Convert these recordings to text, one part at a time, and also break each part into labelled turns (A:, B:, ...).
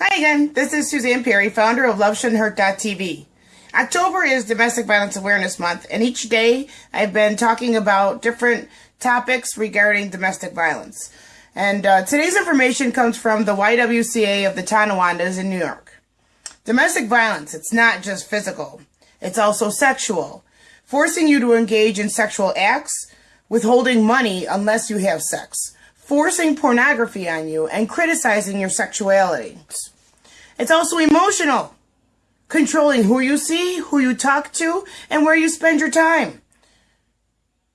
A: Hi again, this is Suzanne Perry, founder of LoveShouldn'tHurt.tv. October is Domestic Violence Awareness Month, and each day I've been talking about different topics regarding domestic violence. And uh, today's information comes from the YWCA of the Tonawandas in New York. Domestic violence, it's not just physical, it's also sexual, forcing you to engage in sexual acts, withholding money unless you have sex, forcing pornography on you, and criticizing your sexuality. It's also emotional, controlling who you see, who you talk to, and where you spend your time.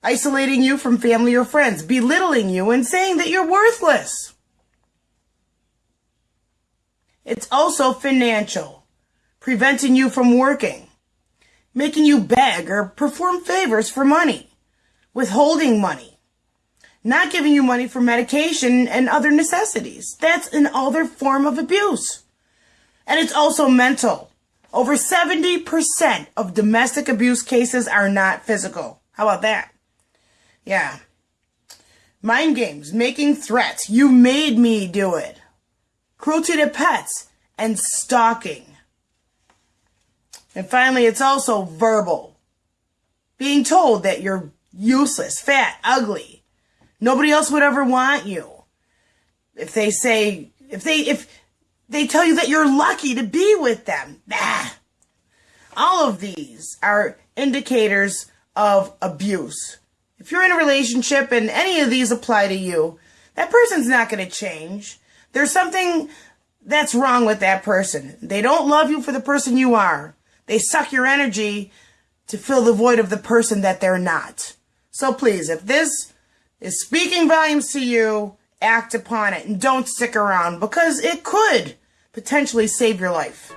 A: Isolating you from family or friends, belittling you, and saying that you're worthless. It's also financial, preventing you from working, making you beg or perform favors for money, withholding money, not giving you money for medication and other necessities. That's an other form of abuse. And it's also mental. Over 70% of domestic abuse cases are not physical. How about that? Yeah. Mind games, making threats. You made me do it. Cruelty to pets and stalking. And finally, it's also verbal. Being told that you're useless, fat, ugly. Nobody else would ever want you. If they say, if they, if, they tell you that you're lucky to be with them. Nah. All of these are indicators of abuse. If you're in a relationship and any of these apply to you, that person's not going to change. There's something that's wrong with that person. They don't love you for the person you are. They suck your energy to fill the void of the person that they're not. So please, if this is speaking volumes to you, act upon it and don't stick around because it could potentially save your life.